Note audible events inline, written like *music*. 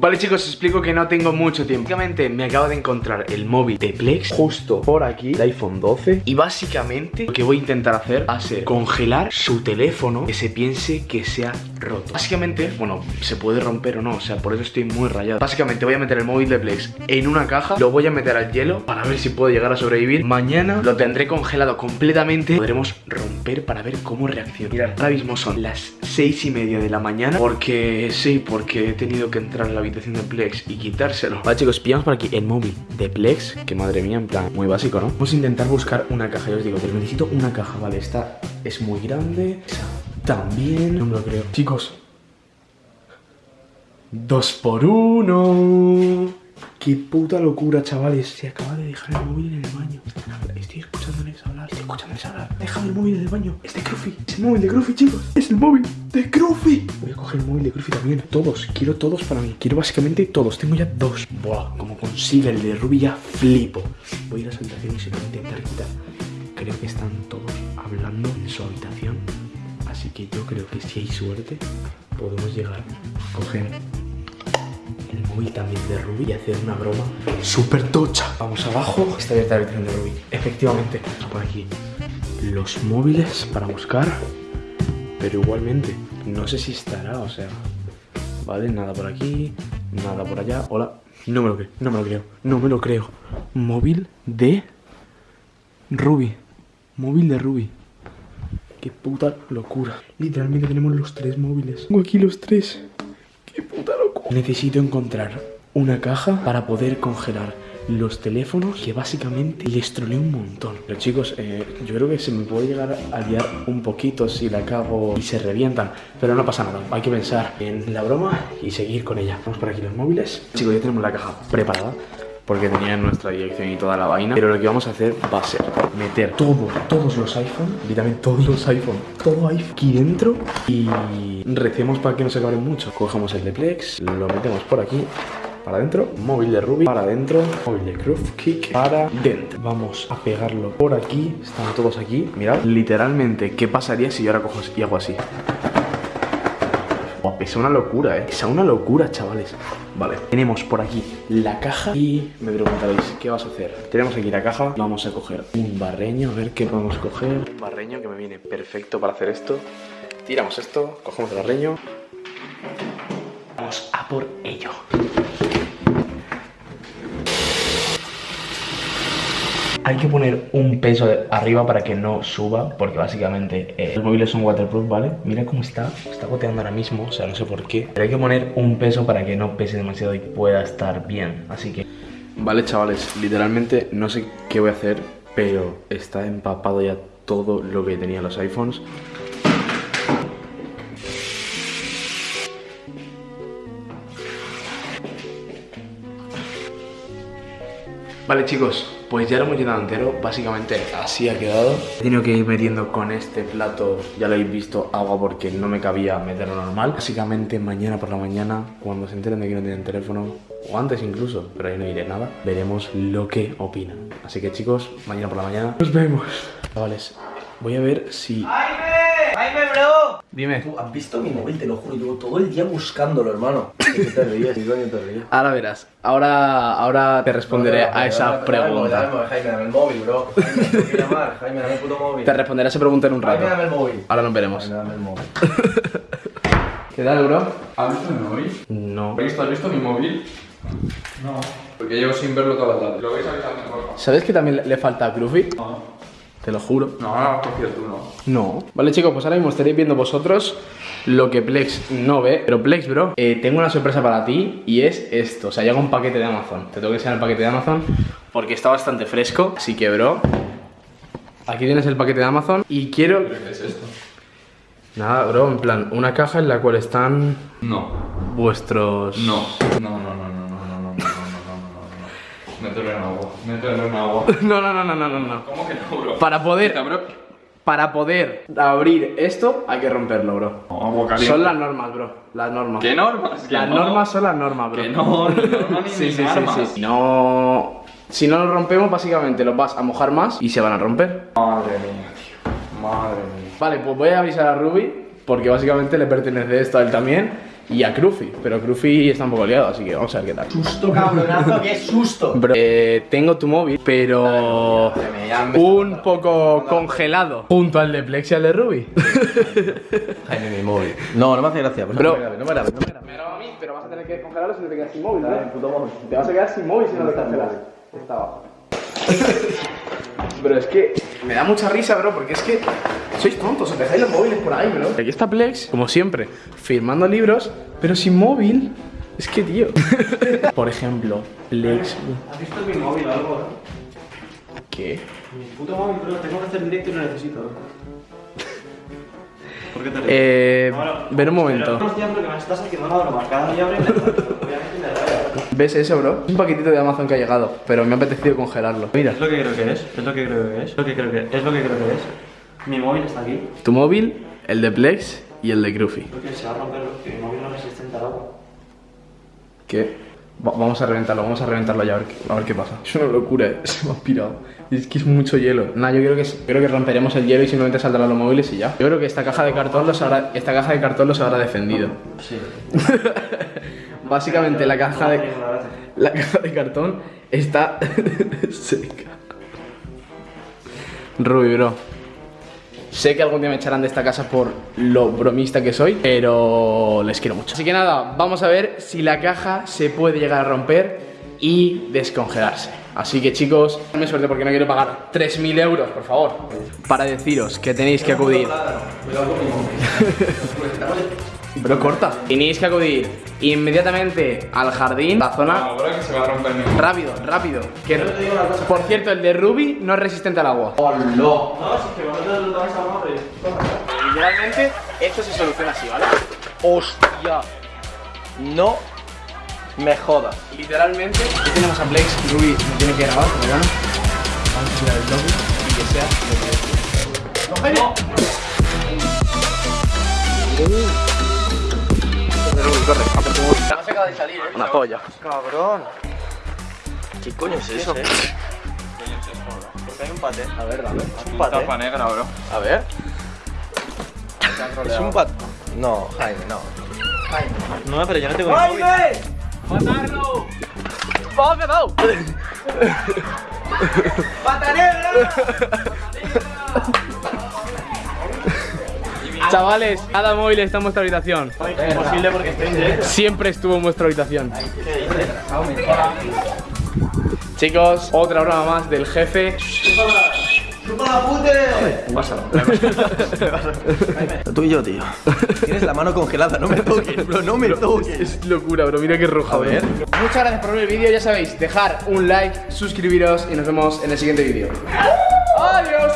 Vale chicos, os explico que no tengo mucho tiempo. Básicamente me acabo de encontrar el móvil de Plex Justo por aquí, el iPhone 12 Y básicamente lo que voy a intentar hacer Va a ser congelar su teléfono Que se piense que se ha roto. Básicamente, bueno, se puede romper o no O sea, por eso estoy muy rayado. Básicamente voy a meter el móvil de Plex en una caja Lo voy a meter al hielo para ver si puedo llegar a sobrevivir. Mañana lo tendré congelado completamente. Podremos romper para ver cómo reacciona Mirad, ahora mismo son las 6 y media de la mañana Porque, sí, porque he tenido que entrar en la habitación de Plex y quitárselo. Vale chicos, pillamos por aquí el móvil de Plex Que madre mía, en plan, muy básico, ¿no? Vamos a intentar buscar una caja, yo os digo, pero necesito una caja Vale, esta es muy grande también, no me lo creo. Chicos Dos por uno. Qué puta locura, chavales. Se acaba de dejar el móvil en el baño. Estoy escuchándoles hablar. Estoy escuchándoles hablar. Deja el móvil en el baño. Es de Cruffy. Es el móvil de Cruffy, chicos. Es el móvil de Cruffy. Voy a coger el móvil de Cruffy también. Todos. Quiero todos para mí. Quiero básicamente todos. Tengo ya dos. Buah Como consiga el de Ruby ya flipo. Voy a ir a su habitación y se lo voy a intentar quitar Creo que están todos hablando en su habitación Así que yo creo que si hay suerte Podemos llegar a coger el móvil también de Ruby y hacer una broma súper tocha. Vamos abajo, está abierta la habitación de Ruby. Efectivamente, por aquí los móviles para buscar, pero igualmente, no sé si estará, o sea, vale, nada por aquí, nada por allá. Hola, no me lo creo, no me lo creo, no me lo creo. Móvil de Ruby, móvil de Ruby. Qué puta locura. Literalmente tenemos los tres móviles. Tengo aquí los tres. Qué puta locura. Necesito encontrar una caja para poder congelar los teléfonos que básicamente les trolé un montón. Pero chicos, eh, yo creo que se me puede llegar a liar un poquito si la cago y se revientan. Pero no pasa nada, hay que pensar en la broma y seguir con ella. Vamos por aquí los móviles. Chicos, ya tenemos la caja preparada porque tenía nuestra dirección y toda la vaina. Pero lo que vamos a hacer va a ser meter todo, todos los iPhone, literalmente todos los iPhone, todo iPhone aquí dentro y recemos para que no se cabren mucho. Cogemos el de Plex, lo metemos por aquí. Para adentro, móvil de Ruby, para adentro, móvil de Groove Kick, para dentro. Vamos a pegarlo por aquí, están todos aquí. Mirad, literalmente, ¿qué pasaría si yo ahora cojo y hago así? Es una locura, ¿eh? Es una locura, chavales. Vale, tenemos por aquí la caja Y me preguntaréis, ¿qué vas a hacer? Tenemos aquí la caja Vamos a coger un barreño, a ver qué podemos coger. Un barreño que me viene perfecto para hacer esto. Tiramos esto, cogemos el barreño. Vamos a por ello Hay que poner un peso arriba para que no suba Porque básicamente eh, los móviles son waterproof, ¿vale? Mira cómo está, está goteando ahora mismo O sea, no sé por qué. Pero hay que poner un peso para que no pese demasiado y pueda estar bien Así que... Vale, chavales, literalmente no sé qué voy a hacer Pero está empapado ya todo lo que tenía los iPhones Vale chicos, pues ya lo hemos llenado entero, básicamente así ha quedado. He tenido que ir metiendo con este plato, ya lo habéis visto, agua porque no me cabía meterlo normal. Básicamente mañana por la mañana, cuando se enteren de que no tienen teléfono O antes incluso, pero ahí no diré nada Veremos lo que opinan. Así que chicos, mañana por la mañana nos vemos. Chavales, voy a ver si... ¡Jaime, bro! Dime. ¿Tú has visto mi móvil? Te lo juro, llevo todo el día buscándolo, hermano. *laughs* ¿Qué te ríes? ¿Qué coño te ríes? Ahora verás, ahora, ahora te responderé a esa pregunta. Jaime, dame el móvil, bro. Jaime, llamar. Jaime, dame el puto móvil. Te responderé a esa pregunta en un rato. Jaime, dame el móvil. Ahora nos veremos. Jaime, dame el móvil. *laughs* ¿Qué tal, bro? ¿Has visto mi móvil? No. ¿Has visto, ¿Has visto mi móvil? No. Porque llevo sin verlo toda la tarde. ¿Sabes que también le falta a Groovy? No. Te lo juro. No, no cogido no. No. Vale, chicos, pues ahora mismo estaréis viendo vosotros lo que Plex no ve. Pero Plex, bro, eh, tengo una sorpresa para ti y es esto. O sea, llega un paquete de Amazon. Te tengo que enseñar el paquete de Amazon porque está bastante fresco. Así que, bro, aquí tienes el paquete de Amazon y quiero... ¿Qué es esto? Nada, bro, en plan, una caja en la cual están... No. Vuestros... No, no, no, no. no. Mételo en agua. Mételo en agua. *laughs* No, no, no, no, no, no. ¿Cómo que no, bro? Para poder... Quita, bro. Para poder abrir esto hay que romperlo, bro. No, agua caliente. Son las normas, bro. Las normas. ¿Qué normas? Las no. normas son las normas, bro. Que *laughs* no, ni normas ni sí, sí, sí, armas. sí. Si no... Si no lo rompemos, básicamente los vas a mojar más y se van a romper. Madre mía, tío. Madre mía. Vale, pues voy a avisar a Ruby porque básicamente le pertenece esto a él también. Y a Cruffy, pero Cruffy está un poco liado, así que vamos a ver qué tal. Susto, cabronazo, qué susto. *laughs* Bro, eh, tengo tu móvil, pero un poco congelado junto al de Plex y al de Ruby. Jaime, mi móvil. No, no me hace gracia. pues Bro. no me grabes, no me grabes, no me graba a mí, pero vas a tener que congelarlo si no te quedas sin móvil, móvil. Te vas a quedar sin móvil si no lo congelas. Está abajo. *laughs* Pero es que me da mucha risa, bro, porque es que sois tontos, os dejáis los móviles por ahí, bro. Aquí está Plex, como siempre, firmando libros, pero sin móvil. Es que, tío. *laughs* por ejemplo, Plex. ¿Has visto mi móvil o algo? ¿Qué? Mi puto móvil, bro. Tengo que hacer directo y lo necesito. ¿Por qué te? Eh. Bueno, ver un momento. Pero, porque me estás haciendo una broma. Cada día abre *laughs* y me Obviamente me raya. ¿Ves eso, bro? Es un paquetito de Amazon que ha llegado, pero me ha apetecido congelarlo. Mira, Es lo que creo que es. Es lo que creo que es. Es lo que creo que es. lo que creo que es. Mi móvil está aquí. tu móvil, el de Plex y el de Cruffy. Porque se va a romper. Que mi móvil no es resistente al agua. ¿Qué? Va- vamos a reventarlo, vamos a reventarlo ya a ver, qué- a ver qué pasa. Es una locura, eh. *laughs* se me ha pirado. Es que es mucho hielo. Nah, yo creo que, creo que romperemos el hielo y simplemente saldrán los móviles y ya. Yo creo que esta caja de cartón los habrá, esta caja de cartón los habrá defendido. Sí. *laughs* Básicamente la caja de, la caja de cartón está *laughs* seca. Ruby, bro. Sé que algún día me echarán de esta casa por lo bromista que soy, pero les quiero mucho. Así que nada, vamos a ver si la caja se puede llegar a romper y descongelarse. Así que chicos, dame suerte porque no quiero pagar 3.000 euros, por favor. Para deciros que tenéis que acudir. *laughs* Pero corta. Tenéis que acudir inmediatamente al jardín, la zona Ahora que se va a romper mi Rápido, rápido. Que, por cierto, el de Ruby no es resistente al agua. No, si es que vosotros lo vais a morir. Literalmente, esto se soluciona así, ¿vale? Hostia. No me jodas. Literalmente, aquí tenemos a Plex. Ruby me tiene que grabar, pero bueno. Vamos a tirar el lobby y que sea lo que es. ¡No, Ruby, corre, a. No se acaba de salir, eh. Una polla. Cabrón. ¿Qué coño es eso? Porque hay un pate. A ver, dame. Es un pate. tapa negra, bro. A ver. Es un pat. No, Jaime, no. No, pero yo no tengo móvil. ¡Matarlo! ¡Vamos, me ha dado! Chavales, cada móvil está en vuestra habitación. Imposible porque estoy en directo. Siempre estuvo en vuestra habitación. Chicos, otra broma más del jefe. Pásalo. Tú y yo, tío. Tienes la mano congelada, no me *laughs* toques, bro, no me toques. Es locura, bro. Mira qué roja, A ver. Muchas gracias por ver el vídeo. Ya sabéis, dejar un like, suscribiros y nos vemos en el siguiente vídeo. ¡Adiós!